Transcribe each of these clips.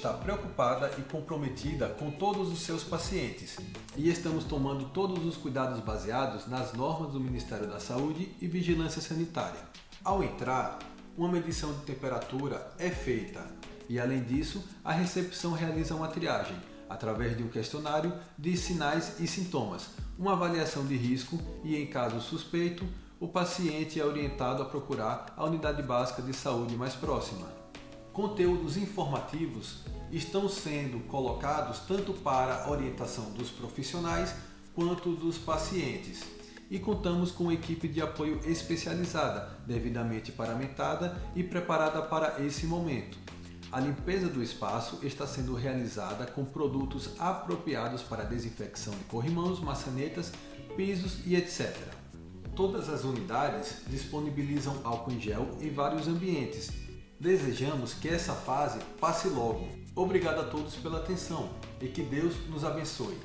Está preocupada e comprometida com todos os seus pacientes e estamos tomando todos os cuidados baseados nas normas do Ministério da Saúde e Vigilância Sanitária. Ao entrar, uma medição de temperatura é feita e, além disso, a recepção realiza uma triagem através de um questionário de sinais e sintomas, uma avaliação de risco e, em caso suspeito, o paciente é orientado a procurar a unidade básica de saúde mais próxima. Conteúdos informativos estão sendo colocados tanto para orientação dos profissionais quanto dos pacientes. E contamos com equipe de apoio especializada, devidamente paramentada e preparada para esse momento. A limpeza do espaço está sendo realizada com produtos apropriados para desinfecção de corrimãos, maçanetas, pisos e etc. Todas as unidades disponibilizam álcool em gel em vários ambientes. Desejamos que essa fase passe logo. Obrigado a todos pela atenção e que Deus nos abençoe.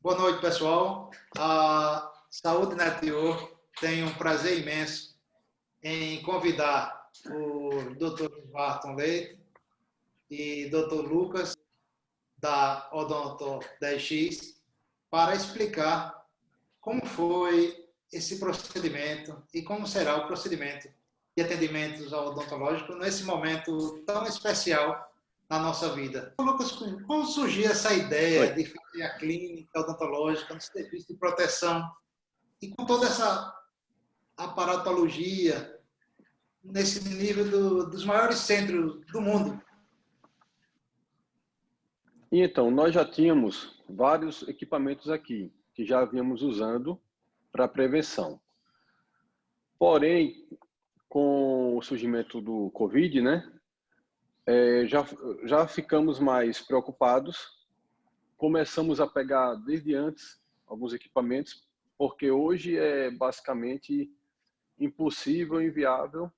Boa noite, pessoal. A Saúde Network tem um prazer imenso em convidar o Dr. Barton Leite e Dr. Lucas da Odonto 10X para explicar como foi esse procedimento e como será o procedimento de atendimentos odontológicos nesse momento tão especial na nossa vida. Lucas, como surgiu essa ideia de fazer a clínica odontológica no serviço de proteção e com toda essa aparatologia nesse nível do, dos maiores centros do mundo? Então, nós já tínhamos vários equipamentos aqui que já havíamos usando para prevenção. Porém, com o surgimento do Covid, né, é, já, já ficamos mais preocupados, começamos a pegar desde antes alguns equipamentos, porque hoje é basicamente impossível, inviável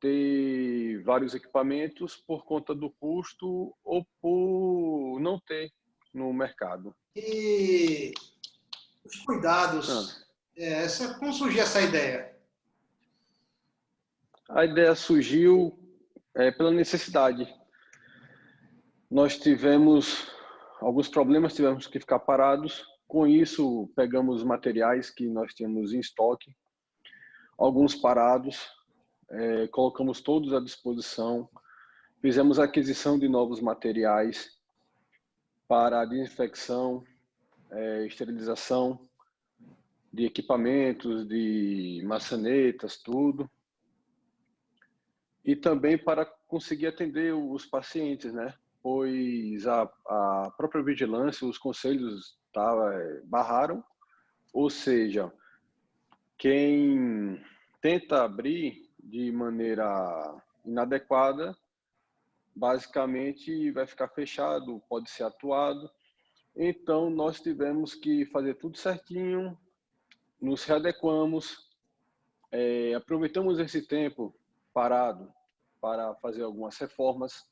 ter vários equipamentos por conta do custo ou por não ter no mercado. E os cuidados. Ah. É, essa, como surgiu essa ideia? A ideia surgiu é, pela necessidade. Nós tivemos alguns problemas, tivemos que ficar parados. Com isso, pegamos materiais que nós tínhamos em estoque, alguns parados, é, colocamos todos à disposição, fizemos aquisição de novos materiais para desinfecção, é, esterilização de equipamentos, de maçanetas, tudo. E também para conseguir atender os pacientes, né? Pois a, a própria vigilância, os conselhos tá, barraram, ou seja, quem tenta abrir de maneira inadequada, basicamente vai ficar fechado, pode ser atuado, então, nós tivemos que fazer tudo certinho, nos readequamos, é, aproveitamos esse tempo parado para fazer algumas reformas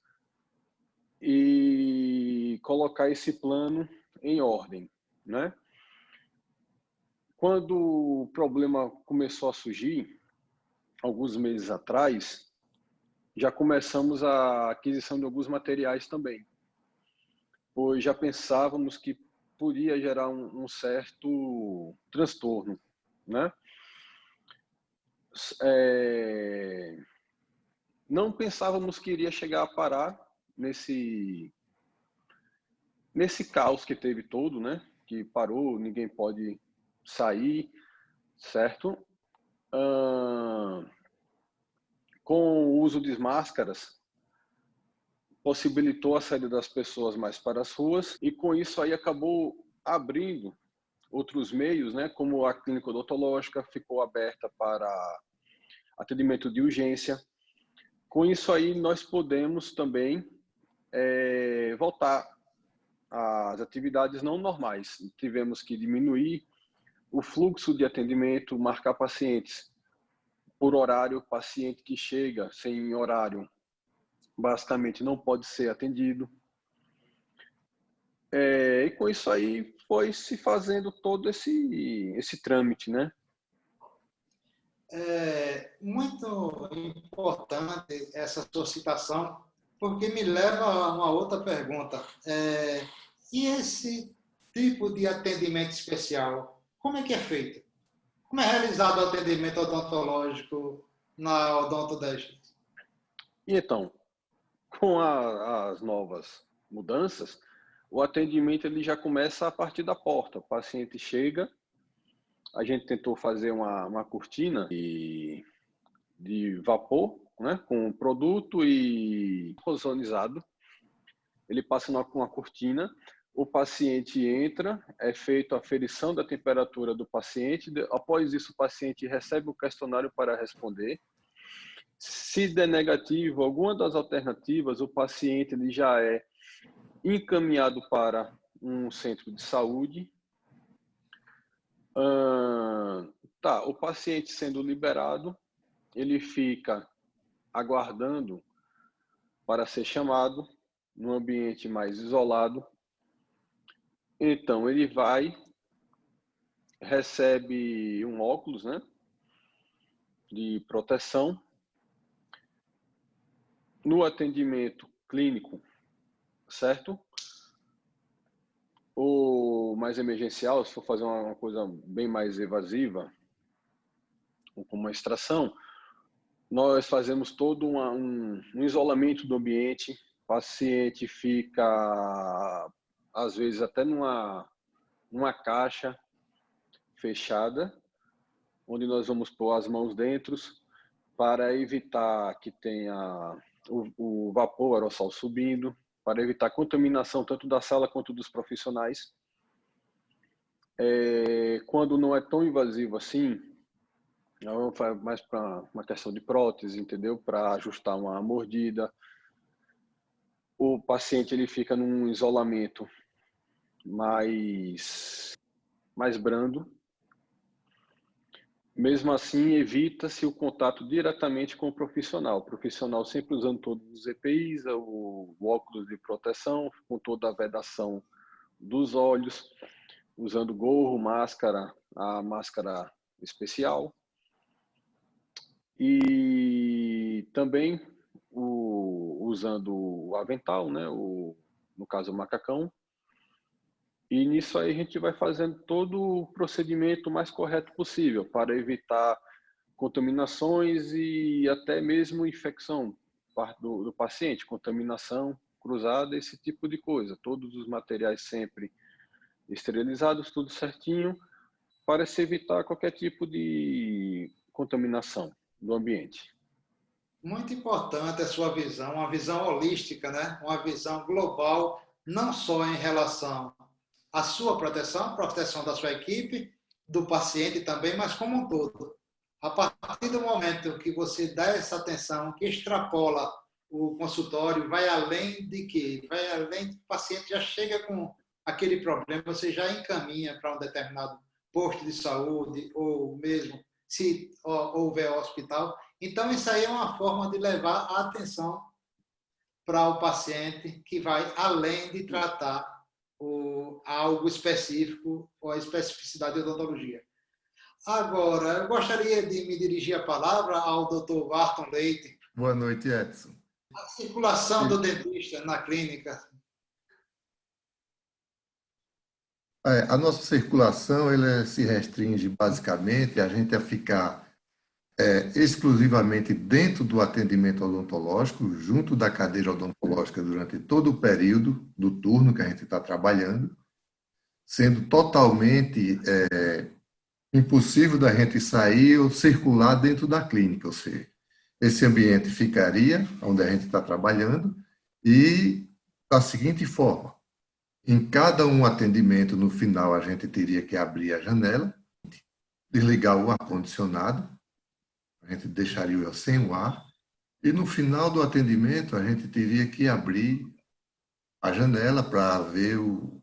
e colocar esse plano em ordem, né? Quando o problema começou a surgir, alguns meses atrás, já começamos a aquisição de alguns materiais também pois já pensávamos que podia gerar um, um certo transtorno, né? É... Não pensávamos que iria chegar a parar nesse nesse caos que teve todo, né? Que parou, ninguém pode sair, certo? Com o uso de máscaras, possibilitou a saída das pessoas mais para as ruas e com isso aí acabou abrindo outros meios, né, como a clínica odontológica ficou aberta para atendimento de urgência. Com isso aí nós podemos também é, voltar às atividades não normais. Tivemos que diminuir o fluxo de atendimento, marcar pacientes por horário, paciente que chega sem horário basicamente não pode ser atendido. É, e com isso aí foi se fazendo todo esse, esse trâmite, né? É muito importante essa sua citação, porque me leva a uma outra pergunta. É, e esse tipo de atendimento especial, como é que é feito? Como é realizado o atendimento odontológico na Odonto 10? E então, com a, as novas mudanças, o atendimento ele já começa a partir da porta. O paciente chega, a gente tentou fazer uma, uma cortina de, de vapor, né, com produto e ozonizado. Ele passa numa, uma cortina, o paciente entra, é feita a aferição da temperatura do paciente, após isso o paciente recebe o questionário para responder. Se der negativo, alguma das alternativas, o paciente ele já é encaminhado para um centro de saúde. Tá, o paciente sendo liberado, ele fica aguardando para ser chamado num ambiente mais isolado. Então, ele vai, recebe um óculos, né, de proteção. No atendimento clínico, certo? Ou mais emergencial, se for fazer uma coisa bem mais evasiva, como uma extração, nós fazemos todo uma, um, um isolamento do ambiente, o paciente fica, às vezes, até numa, numa caixa fechada, onde nós vamos pôr as mãos dentro para evitar que tenha o, o vapor aerossol subindo, para evitar contaminação tanto da sala quanto dos profissionais. É, quando não é tão invasivo assim, mais para uma questão de prótese, entendeu? Para ajustar uma mordida. O paciente ele fica num isolamento mais mais brando, mesmo assim, evita-se o contato diretamente com o profissional. O profissional sempre usando todos os EPIs, o, óculos de proteção, com toda a vedação dos olhos, usando gorro, máscara, a máscara especial. E também o, usando o avental, né? o, no caso o macacão, e nisso aí a gente vai fazendo todo o procedimento mais correto possível para evitar contaminações e até mesmo infecção do, do paciente, contaminação cruzada, esse tipo de coisa. Todos os materiais sempre esterilizados, tudo certinho, para se evitar qualquer tipo de contaminação do ambiente. Muito importante a sua visão, uma visão holística, né? uma visão global, não só em relação a sua proteção, a proteção da sua equipe, do paciente também, mas como um todo. A partir do momento que você dá essa atenção, que extrapola o consultório, vai além de que? Vai além do paciente já chega com aquele problema, você já encaminha para um determinado posto de saúde ou mesmo se houver hospital. Então, isso aí é uma forma de levar a atenção para o paciente que vai além de tratar ou algo específico ou a especificidade da odontologia. Agora, eu gostaria de me dirigir a palavra ao Dr. Barton Leite. Boa noite, Edson. A circulação do dentista na clínica. É, a nossa circulação ela se restringe basicamente a gente a ficar é, exclusivamente dentro do atendimento odontológico, junto da cadeira odontológica durante todo o período do turno que a gente está trabalhando, sendo totalmente é, impossível da gente sair ou circular dentro da clínica, ou seja, esse ambiente ficaria onde a gente está trabalhando e da seguinte forma, em cada um atendimento, no final, a gente teria que abrir a janela, desligar o ar-condicionado, a gente deixaria sem o ar, e no final do atendimento a gente teria que abrir a janela para ver o,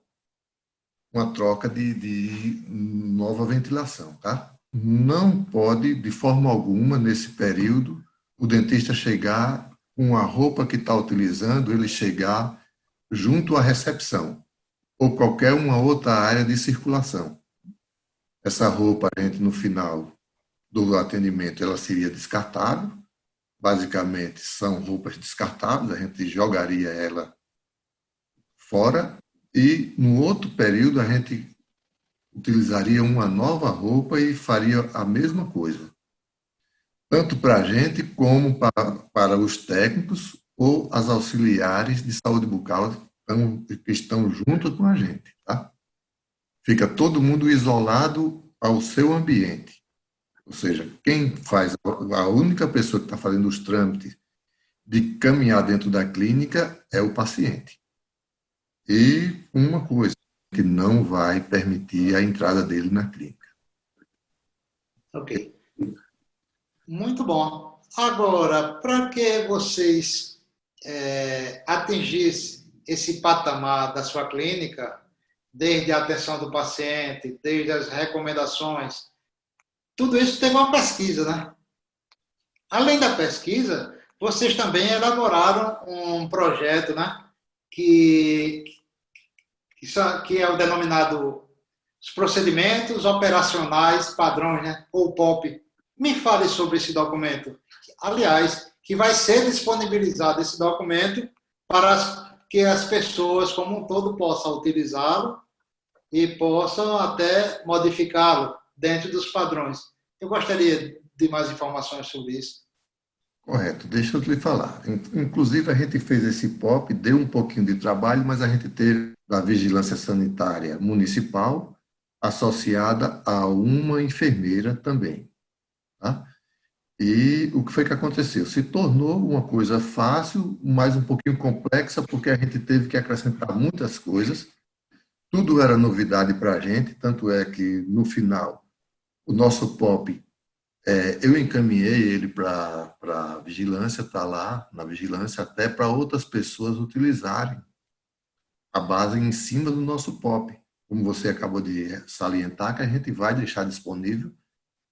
uma troca de, de nova ventilação, tá? Não pode, de forma alguma, nesse período, o dentista chegar com a roupa que está utilizando, ele chegar junto à recepção ou qualquer uma outra área de circulação. Essa roupa a gente, no final, do atendimento ela seria descartável, basicamente são roupas descartáveis, a gente jogaria ela fora e no outro período a gente utilizaria uma nova roupa e faria a mesma coisa. Tanto para a gente como para, para os técnicos ou as auxiliares de saúde bucal que estão junto com a gente. Tá? Fica todo mundo isolado ao seu ambiente. Ou seja, quem faz, a única pessoa que está fazendo os trâmites de caminhar dentro da clínica é o paciente. E uma coisa, que não vai permitir a entrada dele na clínica. Ok. Muito bom. Agora, para que vocês é, atingissem esse patamar da sua clínica, desde a atenção do paciente, desde as recomendações, tudo isso teve uma pesquisa, né? Além da pesquisa, vocês também elaboraram um projeto, né? Que, que é o denominado os procedimentos operacionais padrões, né? ou POP. Me fale sobre esse documento. Aliás, que vai ser disponibilizado esse documento para que as pessoas como um todo possam utilizá-lo e possam até modificá-lo dentro dos padrões. Eu gostaria de mais informações sobre isso. Correto, deixa eu lhe falar. Inclusive, a gente fez esse POP, deu um pouquinho de trabalho, mas a gente teve a vigilância sanitária municipal associada a uma enfermeira também. Tá? E o que foi que aconteceu? Se tornou uma coisa fácil, mas um pouquinho complexa, porque a gente teve que acrescentar muitas coisas. Tudo era novidade para a gente, tanto é que, no final, o nosso POP, é, eu encaminhei ele para a vigilância, está lá na vigilância, até para outras pessoas utilizarem a base em cima do nosso POP. Como você acabou de salientar, que a gente vai deixar disponível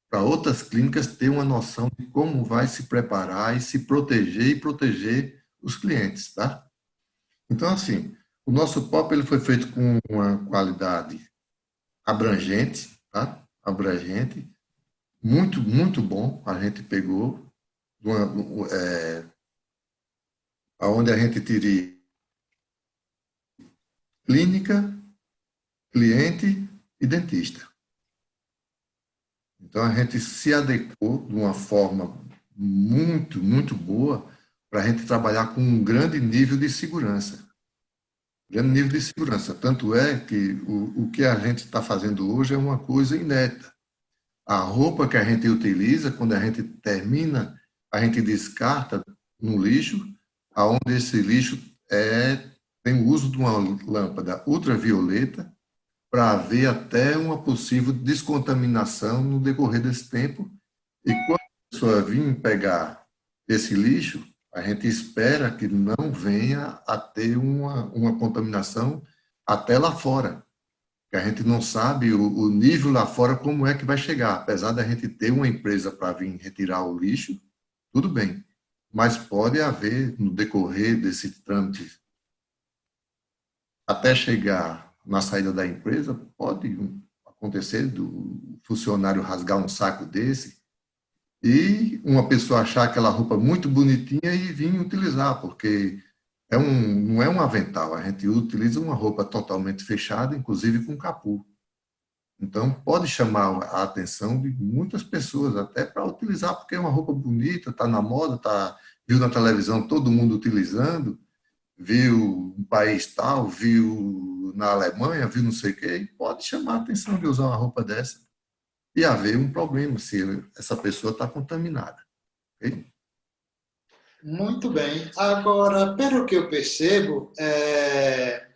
para outras clínicas ter uma noção de como vai se preparar e se proteger e proteger os clientes, tá? Então, assim, o nosso POP ele foi feito com uma qualidade abrangente, tá? Abrangente, muito, muito bom. A gente pegou, uma, é, a gente teria clínica, cliente e dentista. Então, a gente se adequou de uma forma muito, muito boa para a gente trabalhar com um grande nível de segurança. Grande nível de segurança. Tanto é que o, o que a gente está fazendo hoje é uma coisa inédita. A roupa que a gente utiliza, quando a gente termina, a gente descarta no lixo, aonde esse lixo é, tem o uso de uma lâmpada ultravioleta para haver até uma possível descontaminação no decorrer desse tempo. E quando a pessoa vir pegar esse lixo, a gente espera que não venha a ter uma, uma contaminação até lá fora. A gente não sabe o, o nível lá fora como é que vai chegar. Apesar da gente ter uma empresa para vir retirar o lixo, tudo bem. Mas pode haver, no decorrer desse trâmite, até chegar na saída da empresa, pode acontecer do funcionário rasgar um saco desse e uma pessoa achar aquela roupa muito bonitinha e vir utilizar, porque é um, não é um avental, a gente utiliza uma roupa totalmente fechada, inclusive com capu. Então, pode chamar a atenção de muitas pessoas, até para utilizar, porque é uma roupa bonita, está na moda, tá, viu na televisão todo mundo utilizando, viu um país tal, viu na Alemanha, viu não sei o quê, pode chamar a atenção de usar uma roupa dessa e haver um problema se essa pessoa está contaminada. Okay? Muito bem. Agora, pelo que eu percebo, é...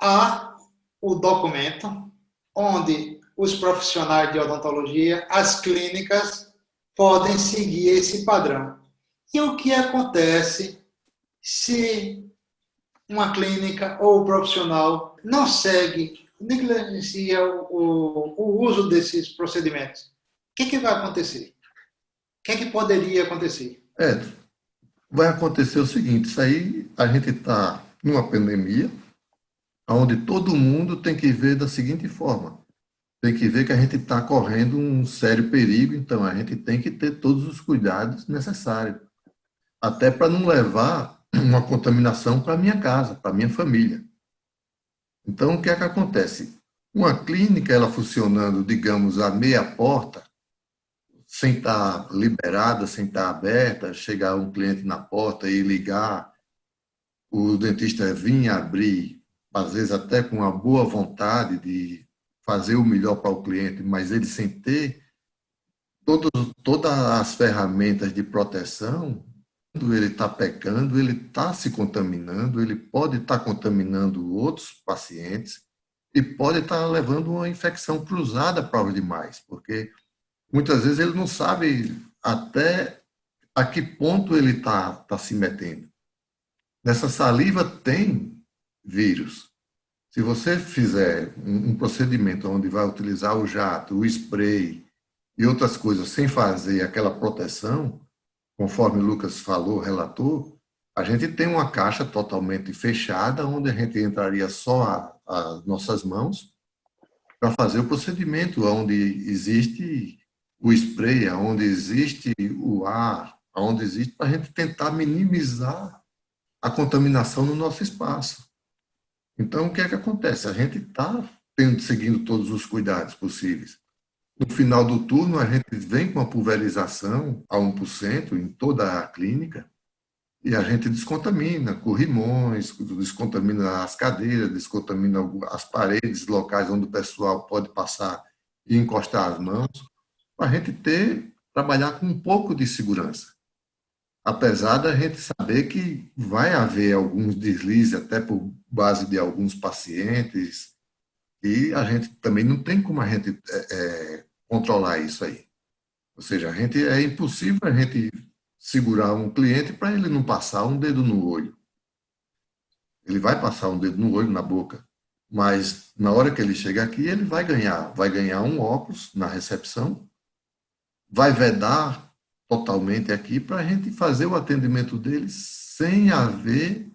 há o documento onde os profissionais de odontologia, as clínicas, podem seguir esse padrão. E o que acontece se uma clínica ou profissional não segue, negligencia o, o, uso desses procedimentos, o que, que vai acontecer? O que, que poderia acontecer? É, vai acontecer o seguinte, isso aí a gente está numa pandemia, onde todo mundo tem que ver da seguinte forma, tem que ver que a gente está correndo um sério perigo, então a gente tem que ter todos os cuidados necessários, até para não levar uma contaminação para minha casa, para minha família. Então, o que é que acontece? Uma clínica, ela funcionando, digamos, a meia porta, sem estar tá liberada, sem estar tá aberta, chegar um cliente na porta e ligar, o dentista vir abrir, às vezes até com uma boa vontade de fazer o melhor para o cliente, mas ele sem ter todas as ferramentas de proteção, ele está pecando, ele está se contaminando, ele pode estar tá contaminando outros pacientes e pode estar tá levando uma infecção cruzada para os demais, porque muitas vezes ele não sabe até a que ponto ele está tá se metendo. Nessa saliva tem vírus. Se você fizer um procedimento onde vai utilizar o jato, o spray e outras coisas sem fazer aquela proteção, conforme o Lucas falou, relatou, a gente tem uma caixa totalmente fechada, onde a gente entraria só as nossas mãos para fazer o procedimento, onde existe o spray, onde existe o ar, onde existe, para a gente tentar minimizar a contaminação no nosso espaço. Então, o que é que acontece? A gente está seguindo todos os cuidados possíveis. No final do turno, a gente vem com a pulverização a 1% em toda a clínica e a gente descontamina corrimões, descontamina as cadeiras, descontamina as paredes locais onde o pessoal pode passar e encostar as mãos, para a gente ter, trabalhar com um pouco de segurança. Apesar da gente saber que vai haver alguns deslizes, até por base de alguns pacientes, e a gente também não tem como a gente é, é, controlar isso aí. Ou seja, a gente, é impossível a gente segurar um cliente para ele não passar um dedo no olho. Ele vai passar um dedo no olho, na boca, mas na hora que ele chegar aqui, ele vai ganhar, vai ganhar um óculos na recepção, vai vedar totalmente aqui para a gente fazer o atendimento deles sem haver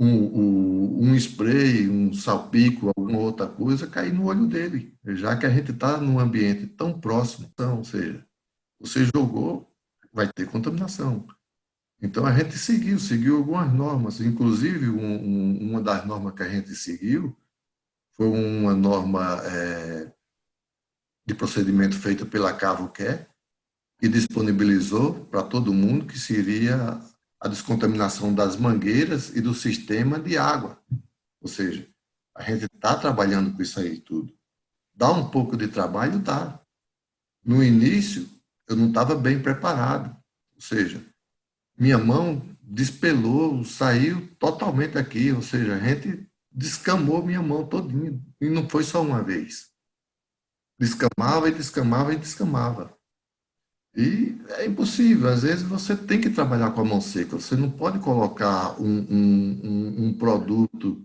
um, um, um, spray, um salpico, alguma outra coisa cair no olho dele, já que a gente está num ambiente tão próximo. Então, ou seja, você jogou, vai ter contaminação. Então, a gente seguiu, seguiu algumas normas, inclusive um, uma das normas que a gente seguiu foi uma norma é, de procedimento feita pela Cavoquer, e disponibilizou para todo mundo que seria a descontaminação das mangueiras e do sistema de água. Ou seja, a gente está trabalhando com isso aí tudo. Dá um pouco de trabalho? Dá. No início, eu não estava bem preparado. Ou seja, minha mão despelou, saiu totalmente aqui. Ou seja, a gente descamou minha mão todinha. E não foi só uma vez. Descamava e descamava e descamava. E é impossível, às vezes você tem que trabalhar com a mão seca, você não pode colocar um, um, um produto,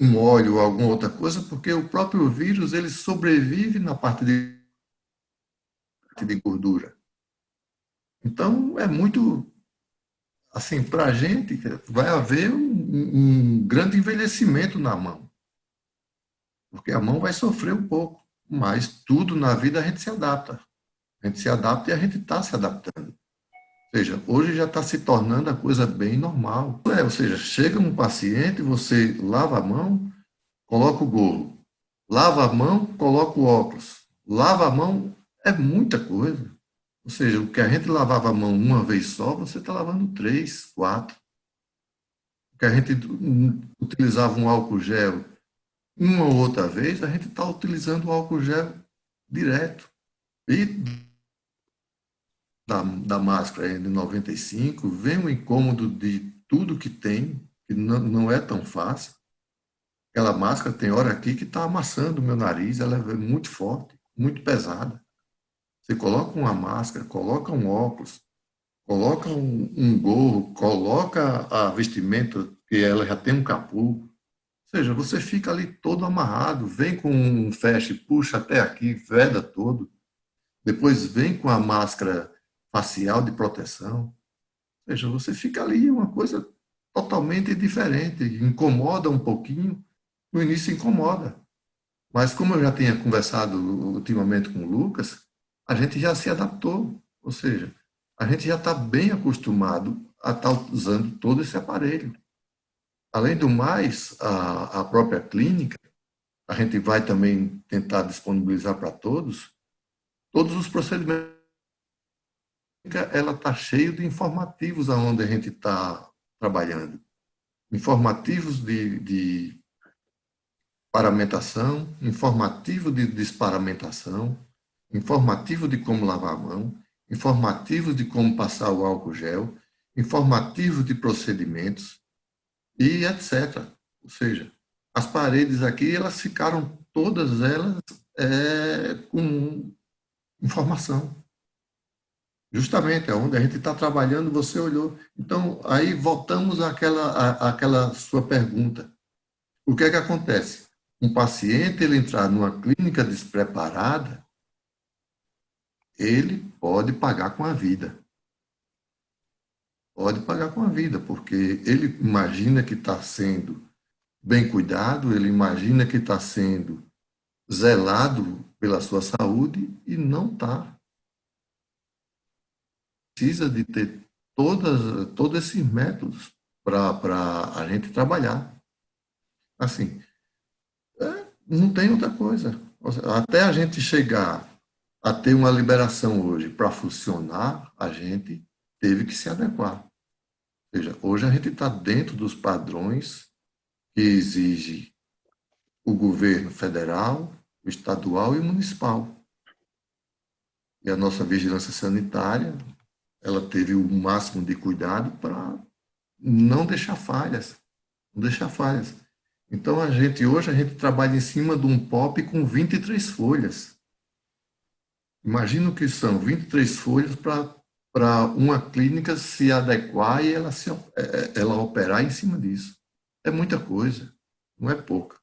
um óleo ou alguma outra coisa, porque o próprio vírus ele sobrevive na parte de, de gordura. Então, é muito, assim, para a gente, vai haver um, um grande envelhecimento na mão, porque a mão vai sofrer um pouco, mas tudo na vida a gente se adapta. A gente se adapta e a gente está se adaptando. Ou seja, hoje já está se tornando a coisa bem normal. É, ou seja, chega um paciente, você lava a mão, coloca o gorro. Lava a mão, coloca o óculos. Lava a mão, é muita coisa. Ou seja, o que a gente lavava a mão uma vez só, você está lavando três, quatro. O que a gente utilizava um álcool gel uma ou outra vez, a gente está utilizando o álcool gel direto. E da, da máscara de 95, vem o incômodo de tudo que tem, que não, não é tão fácil. Aquela máscara tem hora aqui que está amassando o meu nariz, ela é muito forte, muito pesada. Você coloca uma máscara, coloca um óculos, coloca um, um gorro, coloca a vestimenta, que ela já tem um capô. Ou seja, você fica ali todo amarrado, vem com um flash, puxa até aqui, veda todo. Depois vem com a máscara facial de proteção. Ou seja, você fica ali uma coisa totalmente diferente, incomoda um pouquinho, no início incomoda. Mas como eu já tinha conversado ultimamente com o Lucas, a gente já se adaptou, ou seja, a gente já está bem acostumado a estar tá usando todo esse aparelho. Além do mais, a, a própria clínica, a gente vai também tentar disponibilizar para todos, todos os procedimentos. Ela está cheia de informativos aonde a gente está trabalhando. Informativos de, de paramentação, informativo de desparamentação, informativo de como lavar a mão, informativo de como passar o álcool gel, informativo de procedimentos e etc. Ou seja, as paredes aqui, elas ficaram todas elas é, com informação. Justamente, é onde a gente está trabalhando, você olhou. Então, aí voltamos àquela, à, àquela sua pergunta. O que é que acontece? Um paciente, ele entrar numa clínica despreparada, ele pode pagar com a vida. Pode pagar com a vida, porque ele imagina que está sendo bem cuidado, ele imagina que está sendo zelado pela sua saúde e não está. Precisa de ter todas, todos esses métodos para a gente trabalhar. Assim, é, não tem outra coisa. Até a gente chegar a ter uma liberação hoje para funcionar, a gente teve que se adequar. Ou seja, hoje a gente está dentro dos padrões que exige o governo federal, o estadual e o municipal. E a nossa vigilância sanitária, ela teve o máximo de cuidado para não deixar falhas, não deixar falhas. Então a gente hoje a gente trabalha em cima de um POP com 23 folhas. Imagina que são 23 folhas para uma clínica se adequar e ela, se, é, é, ela operar em cima disso. É muita coisa, não é pouca.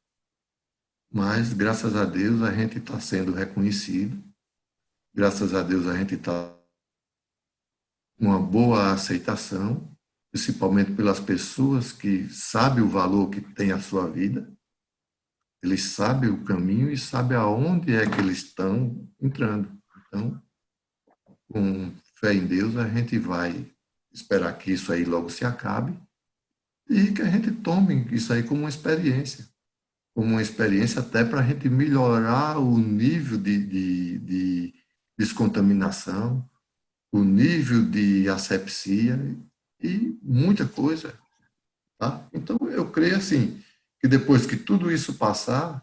Mas, graças a Deus, a gente está sendo reconhecido. Graças a Deus, a gente está uma boa aceitação, principalmente pelas pessoas que sabem o valor que tem a sua vida. Eles sabem o caminho e sabem aonde é que eles estão entrando. Então, com fé em Deus, a gente vai esperar que isso aí logo se acabe e que a gente tome isso aí como uma experiência, como uma experiência até para a gente melhorar o nível de, de, de descontaminação, o nível de asepsia e muita coisa. Tá? Então, eu creio assim, que depois que tudo isso passar,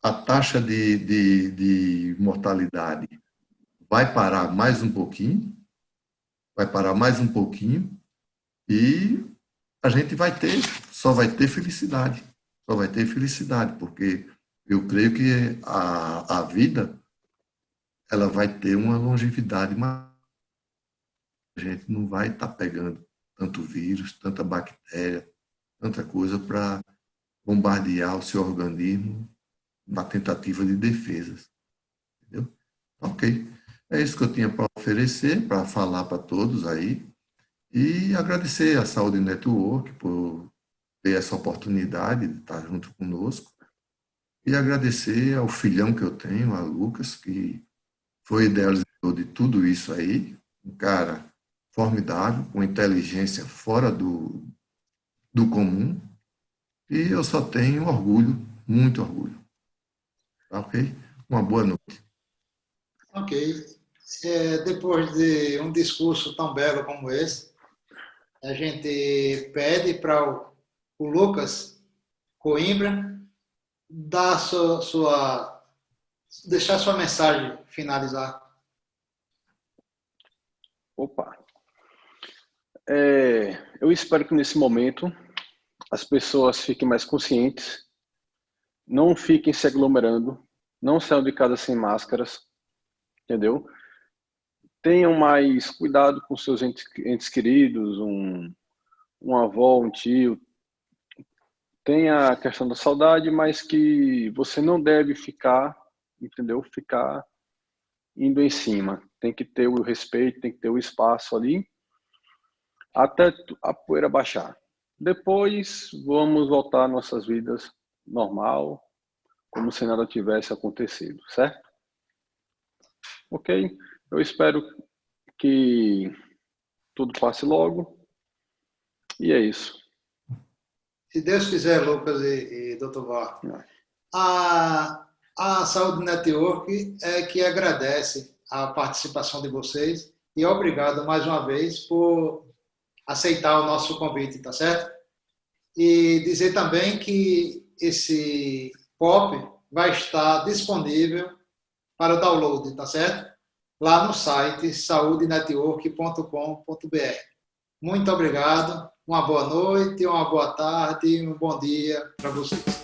a taxa de, de, de mortalidade vai parar mais um pouquinho, vai parar mais um pouquinho e a gente vai ter, só vai ter felicidade, só vai ter felicidade, porque eu creio que a, a vida, ela vai ter uma longevidade maior. Gente não vai estar tá pegando tanto vírus, tanta bactéria, tanta coisa para bombardear o seu organismo na tentativa de defesas. Entendeu? Ok. É isso que eu tinha para oferecer, para falar para todos aí. E agradecer à Saúde Network por ter essa oportunidade de estar junto conosco. E agradecer ao filhão que eu tenho, a Lucas, que foi idealizador de tudo isso aí. Um cara formidável, com inteligência fora do, do comum. E eu só tenho orgulho, muito orgulho. Tá ok? Uma boa noite. Ok é, depois de um discurso tão belo como esse, a gente pede para o, o, Lucas Coimbra dar sua, sua, deixar sua mensagem finalizar. Opa! É, eu espero que nesse momento as pessoas fiquem mais conscientes, não fiquem se aglomerando, não saiam de casa sem máscaras, entendeu? tenham mais cuidado com seus entes, entes queridos, um, um avó, um tio. Tenha a questão da saudade, mas que você não deve ficar, entendeu? Ficar indo em cima. Tem que ter o respeito, tem que ter o espaço ali, até a poeira baixar. Depois vamos voltar às nossas vidas normal, como se nada tivesse acontecido, certo? Ok? Eu espero que tudo passe logo. E é isso. Se Deus quiser, Lucas e, e Dr. Var. A, a Saúde Network é que agradece a participação de vocês e obrigado mais uma vez por aceitar o nosso convite, tá certo? E dizer também que esse POP vai estar disponível para o download, tá certo? Lá no site saudenetwork.com.br. Muito obrigado, uma boa noite, uma boa tarde e um bom dia para vocês.